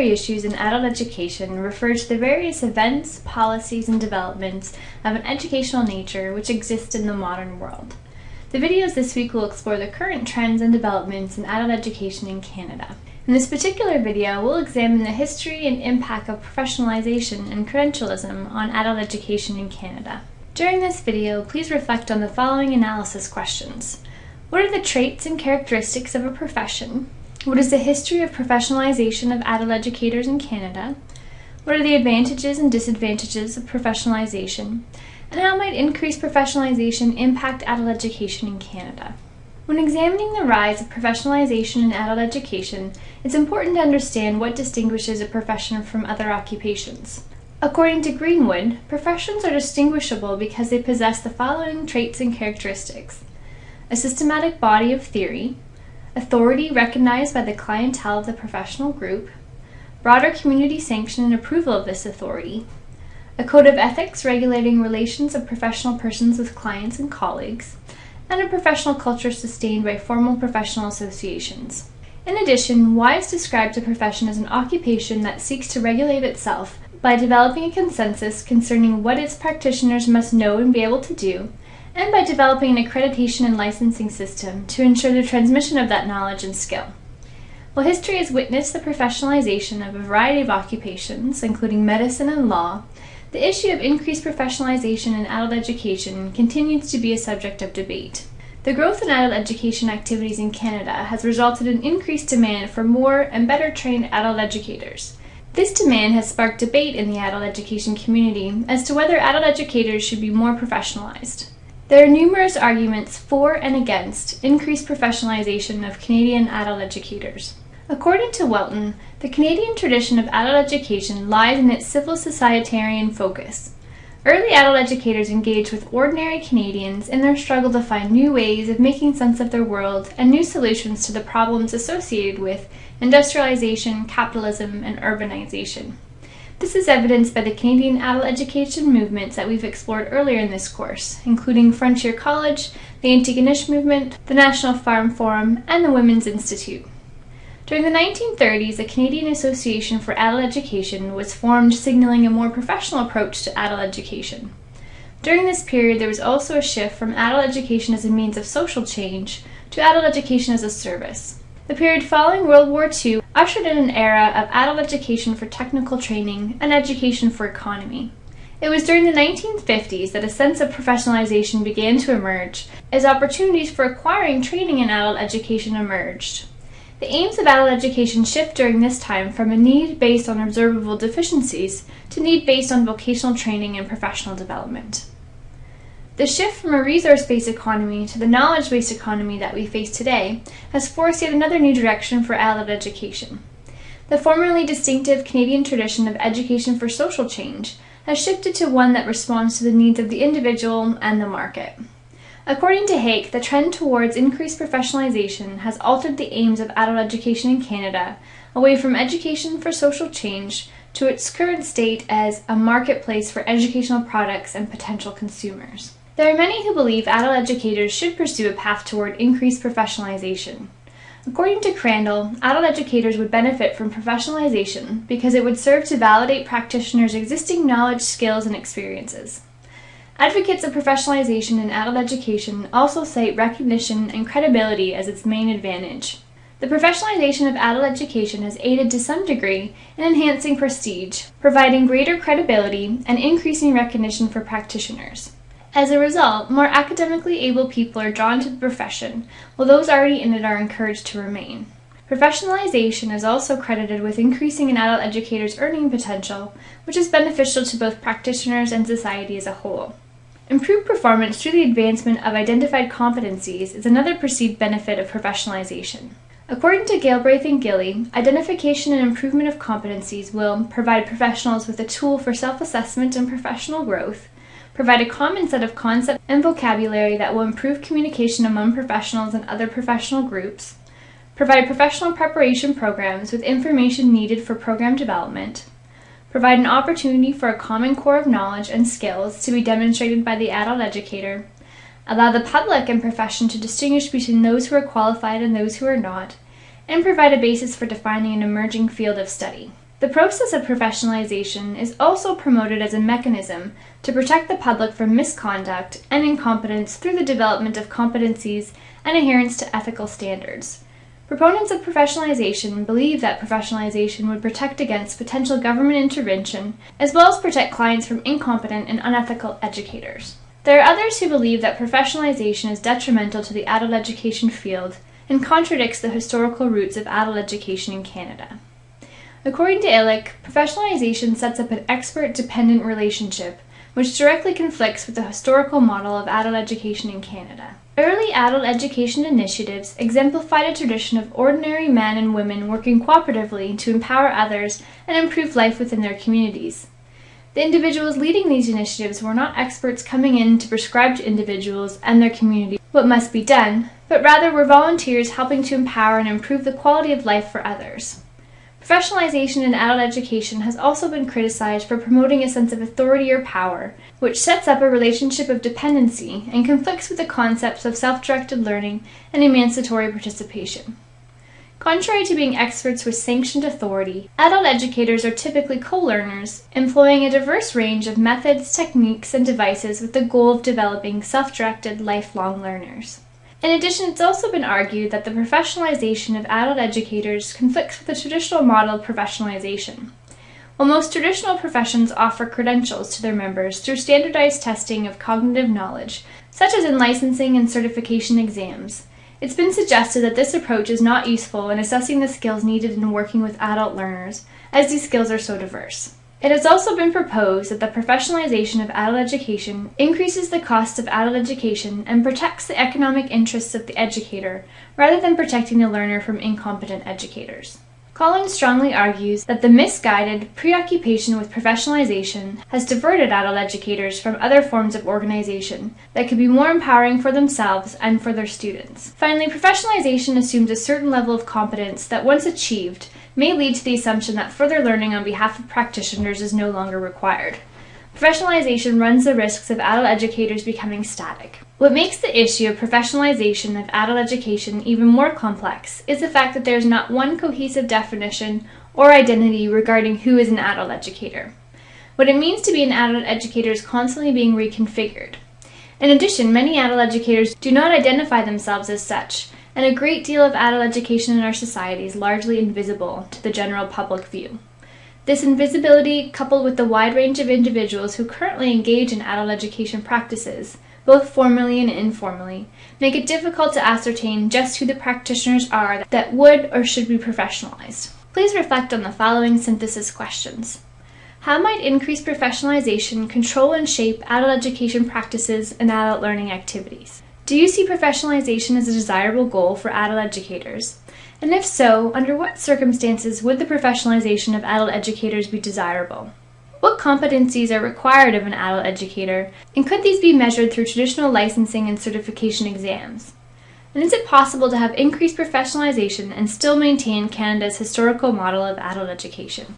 contemporary issues in adult education refer to the various events, policies, and developments of an educational nature which exist in the modern world. The videos this week will explore the current trends and developments in adult education in Canada. In this particular video, we'll examine the history and impact of professionalization and credentialism on adult education in Canada. During this video, please reflect on the following analysis questions. What are the traits and characteristics of a profession? What is the history of professionalization of adult educators in Canada? What are the advantages and disadvantages of professionalization? And how might increased professionalization impact adult education in Canada? When examining the rise of professionalization in adult education, it's important to understand what distinguishes a profession from other occupations. According to Greenwood, professions are distinguishable because they possess the following traits and characteristics. A systematic body of theory, authority recognized by the clientele of the professional group, broader community sanction and approval of this authority, a code of ethics regulating relations of professional persons with clients and colleagues, and a professional culture sustained by formal professional associations. In addition, Wise describes a profession as an occupation that seeks to regulate itself by developing a consensus concerning what its practitioners must know and be able to do, and by developing an accreditation and licensing system to ensure the transmission of that knowledge and skill. While history has witnessed the professionalization of a variety of occupations, including medicine and law, the issue of increased professionalization in adult education continues to be a subject of debate. The growth in adult education activities in Canada has resulted in increased demand for more and better trained adult educators. This demand has sparked debate in the adult education community as to whether adult educators should be more professionalized. There are numerous arguments for and against increased professionalization of Canadian adult educators. According to Welton, the Canadian tradition of adult education lies in its civil societarian focus. Early adult educators engaged with ordinary Canadians in their struggle to find new ways of making sense of their world and new solutions to the problems associated with industrialization, capitalism, and urbanization. This is evidenced by the Canadian adult education movements that we've explored earlier in this course, including Frontier College, the Antigonish Movement, the National Farm Forum, and the Women's Institute. During the 1930s, the Canadian Association for Adult Education was formed signaling a more professional approach to adult education. During this period, there was also a shift from adult education as a means of social change to adult education as a service. The period following World War II ushered in an era of adult education for technical training and education for economy. It was during the 1950s that a sense of professionalization began to emerge as opportunities for acquiring training in adult education emerged. The aims of adult education shift during this time from a need based on observable deficiencies to need based on vocational training and professional development. The shift from a resource-based economy to the knowledge-based economy that we face today has forced yet another new direction for adult education. The formerly distinctive Canadian tradition of education for social change has shifted to one that responds to the needs of the individual and the market. According to Hake, the trend towards increased professionalization has altered the aims of adult education in Canada away from education for social change to its current state as a marketplace for educational products and potential consumers. There are many who believe adult educators should pursue a path toward increased professionalization. According to Crandall, adult educators would benefit from professionalization because it would serve to validate practitioners' existing knowledge, skills, and experiences. Advocates of professionalization in adult education also cite recognition and credibility as its main advantage. The professionalization of adult education has aided to some degree in enhancing prestige, providing greater credibility, and increasing recognition for practitioners. As a result, more academically able people are drawn to the profession, while those already in it are encouraged to remain. Professionalization is also credited with increasing an adult educator's earning potential, which is beneficial to both practitioners and society as a whole. Improved performance through the advancement of identified competencies is another perceived benefit of professionalization. According to Galbraith and Gilley, identification and improvement of competencies will provide professionals with a tool for self-assessment and professional growth, provide a common set of concepts and vocabulary that will improve communication among professionals and other professional groups, provide professional preparation programs with information needed for program development, provide an opportunity for a common core of knowledge and skills to be demonstrated by the adult educator, allow the public and profession to distinguish between those who are qualified and those who are not, and provide a basis for defining an emerging field of study. The process of professionalization is also promoted as a mechanism to protect the public from misconduct and incompetence through the development of competencies and adherence to ethical standards. Proponents of professionalization believe that professionalization would protect against potential government intervention, as well as protect clients from incompetent and unethical educators. There are others who believe that professionalization is detrimental to the adult education field and contradicts the historical roots of adult education in Canada. According to Illich, professionalization sets up an expert-dependent relationship which directly conflicts with the historical model of adult education in Canada. Early adult education initiatives exemplified a tradition of ordinary men and women working cooperatively to empower others and improve life within their communities. The individuals leading these initiatives were not experts coming in to prescribe to individuals and their community what must be done, but rather were volunteers helping to empower and improve the quality of life for others. Professionalization in adult education has also been criticized for promoting a sense of authority or power, which sets up a relationship of dependency and conflicts with the concepts of self-directed learning and emancipatory participation. Contrary to being experts with sanctioned authority, adult educators are typically co-learners, employing a diverse range of methods, techniques, and devices with the goal of developing self-directed lifelong learners. In addition, it's also been argued that the professionalization of adult educators conflicts with the traditional model of professionalization. While most traditional professions offer credentials to their members through standardized testing of cognitive knowledge, such as in licensing and certification exams, it's been suggested that this approach is not useful in assessing the skills needed in working with adult learners, as these skills are so diverse. It has also been proposed that the professionalization of adult education increases the cost of adult education and protects the economic interests of the educator rather than protecting the learner from incompetent educators. Collins strongly argues that the misguided preoccupation with professionalization has diverted adult educators from other forms of organization that could be more empowering for themselves and for their students. Finally, professionalization assumes a certain level of competence that once achieved may lead to the assumption that further learning on behalf of practitioners is no longer required. Professionalization runs the risks of adult educators becoming static. What makes the issue of professionalization of adult education even more complex is the fact that there is not one cohesive definition or identity regarding who is an adult educator. What it means to be an adult educator is constantly being reconfigured. In addition, many adult educators do not identify themselves as such, and a great deal of adult education in our society is largely invisible to the general public view. This invisibility, coupled with the wide range of individuals who currently engage in adult education practices, both formally and informally, make it difficult to ascertain just who the practitioners are that would or should be professionalized. Please reflect on the following synthesis questions. How might increased professionalization control and shape adult education practices and adult learning activities? Do you see professionalization as a desirable goal for adult educators? And if so, under what circumstances would the professionalization of adult educators be desirable? What competencies are required of an adult educator, and could these be measured through traditional licensing and certification exams? And is it possible to have increased professionalization and still maintain Canada's historical model of adult education?